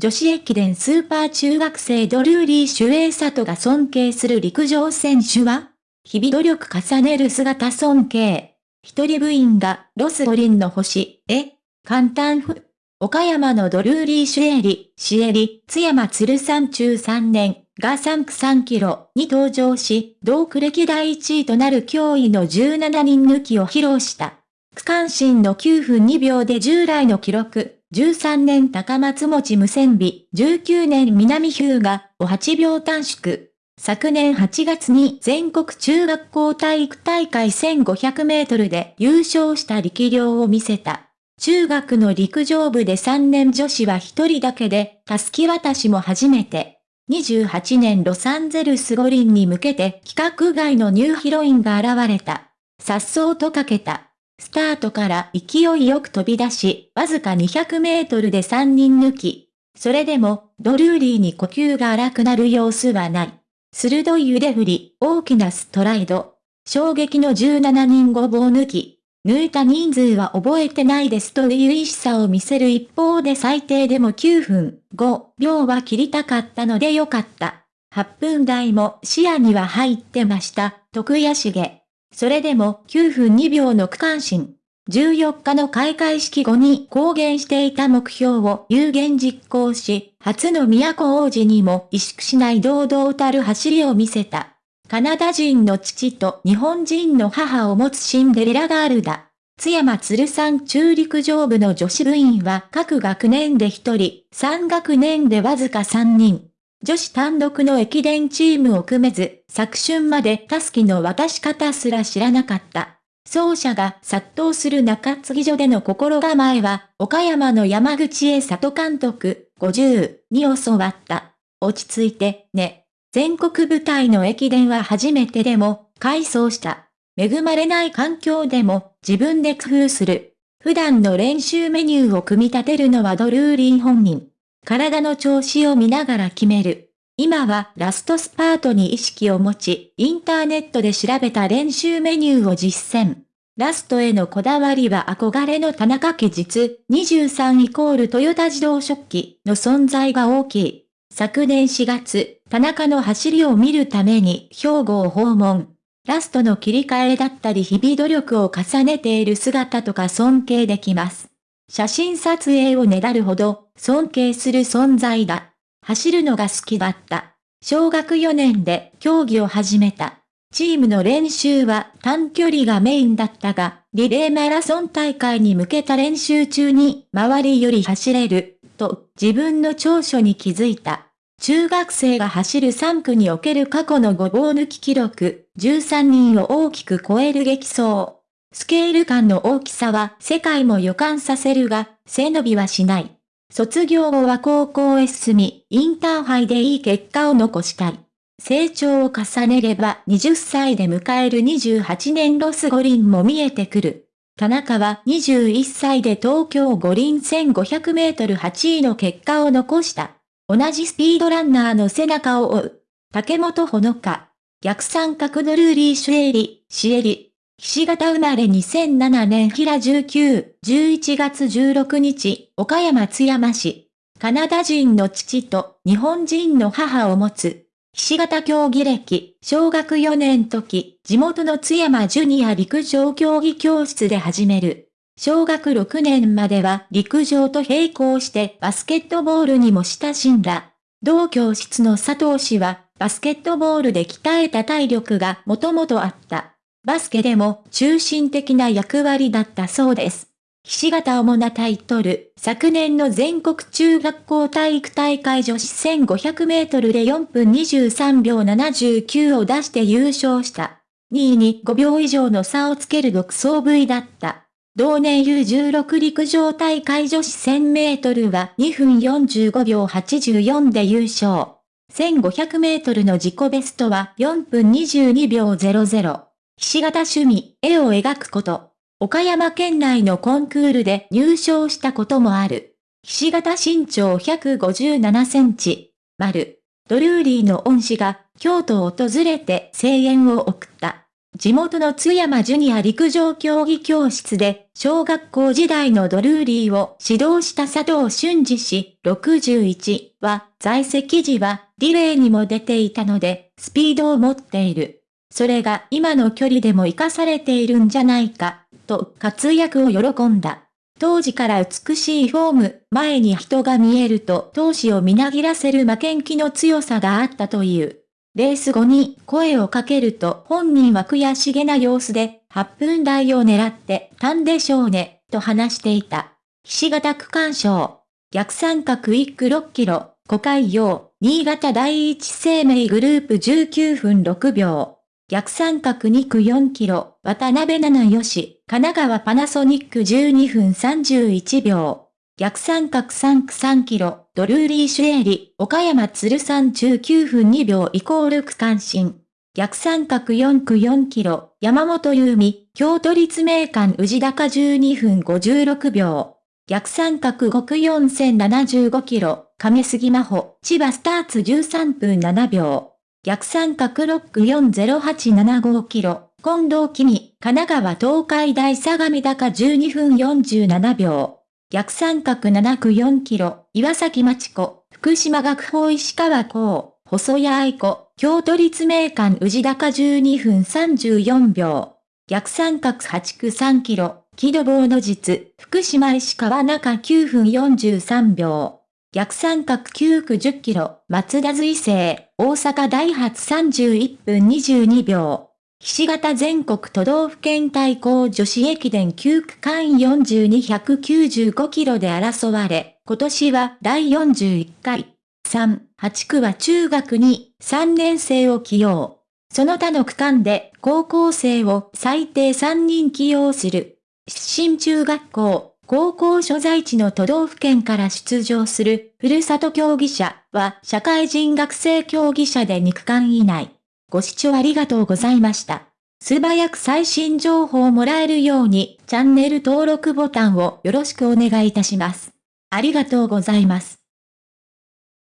女子駅伝スーパー中学生ドルーリー・シュエイサトが尊敬する陸上選手は日々努力重ねる姿尊敬。一人部員がロス五輪の星、え簡単ふ。岡山のドルーリー・シュエリ、シエリ、津山鶴山中3年が3区3キロに登場し、同区歴第1位となる驚異の17人抜きを披露した。区間新の9分2秒で従来の記録、13年高松持無線美、19年南日向を8秒短縮。昨年8月に全国中学校体育大会1500メートルで優勝した力量を見せた。中学の陸上部で3年女子は1人だけで、たすき渡しも初めて。28年ロサンゼルス五輪に向けて規格外のニューヒロインが現れた。颯爽とかけた。スタートから勢いよく飛び出し、わずか200メートルで3人抜き。それでも、ドルーリーに呼吸が荒くなる様子はない。鋭い腕振り、大きなストライド。衝撃の17人ごぼう抜き。抜いた人数は覚えてないですという意しさを見せる一方で最低でも9分5秒は切りたかったのでよかった。8分台も視野には入ってました、徳谷重。それでも9分2秒の区間新。14日の開会式後に公言していた目標を有言実行し、初の都王子にも萎縮しない堂々たる走りを見せた。カナダ人の父と日本人の母を持つシンデレラガールだ。津山鶴山中陸上部の女子部員は各学年で1人、3学年でわずか3人。女子単独の駅伝チームを組めず、昨春までタスキの渡し方すら知らなかった。奏者が殺到する中継ぎ所での心構えは、岡山の山口へ里監督50に教わった。落ち着いて、ね。全国舞台の駅伝は初めてでも、改装した。恵まれない環境でも、自分で工夫する。普段の練習メニューを組み立てるのはドルーリー本人。体の調子を見ながら決める。今はラストスパートに意識を持ち、インターネットで調べた練習メニューを実践。ラストへのこだわりは憧れの田中家実、23イコールトヨタ自動食器の存在が大きい。昨年4月、田中の走りを見るために兵庫を訪問。ラストの切り替えだったり日々努力を重ねている姿とか尊敬できます。写真撮影をねだるほど尊敬する存在だ。走るのが好きだった。小学4年で競技を始めた。チームの練習は短距離がメインだったが、リレーマラソン大会に向けた練習中に周りより走れる、と自分の長所に気づいた。中学生が走る3区における過去のごぼう抜き記録、13人を大きく超える激走。スケール感の大きさは世界も予感させるが、背伸びはしない。卒業後は高校へ進み、インターハイでいい結果を残したい。成長を重ねれば20歳で迎える28年ロス五輪も見えてくる。田中は21歳で東京五輪1500メートル8位の結果を残した。同じスピードランナーの背中を追う。竹本ほのか。逆三角のルーリー・シュエリ、シエリ。岸形生まれ2007年平19、11月16日、岡山津山市。カナダ人の父と日本人の母を持つ。岸形競技歴、小学4年時、地元の津山ジュニア陸上競技教室で始める。小学6年までは陸上と並行してバスケットボールにも親しんだ。同教室の佐藤氏は、バスケットボールで鍛えた体力がもともとあった。バスケでも中心的な役割だったそうです。ひし形主なタイトル、昨年の全国中学校体育大会女子1500メートルで4分23秒79を出して優勝した。2位に5秒以上の差をつける独走部位だった。同年 U16 陸上大会女子1000メートルは2分45秒84で優勝。1500メートルの自己ベストは4分22秒00。ひし形趣味、絵を描くこと。岡山県内のコンクールで入賞したこともある。ひし形身長157センチ。丸。ドルーリーの恩師が京都を訪れて声援を送った。地元の津山ジュニア陸上競技教室で、小学校時代のドルーリーを指導した佐藤俊二氏61は、在籍時はリレーにも出ていたので、スピードを持っている。それが今の距離でも活かされているんじゃないか、と活躍を喜んだ。当時から美しいフォーム、前に人が見えると闘志をみなぎらせる負けん気の強さがあったという。レース後に声をかけると本人は悔しげな様子で8分台を狙ってたんでしょうね、と話していた。菱形区間賞。逆三角1区6キロ、古海洋、新潟第一生命グループ19分6秒。逆三角2区4キロ、渡辺七吉、神奈川パナソニック12分31秒。逆三角3区3キロ、ドルーリーシュエリ、岡山鶴39分2秒イコール区間新。逆三角4区4キロ、山本優美、京都立命館宇治高12分56秒。逆三角5区4075キロ、亀杉真帆、千葉スターツ13分7秒。逆三角6区40875キロ、近藤君、神奈川東海大相模高12分47秒。逆三角7区4キロ、岩崎町子、福島学法石川港、細谷愛子、京都立命館宇治高12分34秒。逆三角8区3キロ、木戸棒の実、福島石川中9分43秒。逆三角9区10キロ、松田随成、大阪大発31分22秒。岸型全国都道府県対抗女子駅伝9区間42195キロで争われ、今年は第41回。3、8区は中学に3年生を起用。その他の区間で高校生を最低3人起用する。出身中学校、高校所在地の都道府県から出場するふるさと競技者は社会人学生競技者で肉感以内。ご視聴ありがとうございました。素早く最新情報をもらえるようにチャンネル登録ボタンをよろしくお願いいたします。ありがとうございます。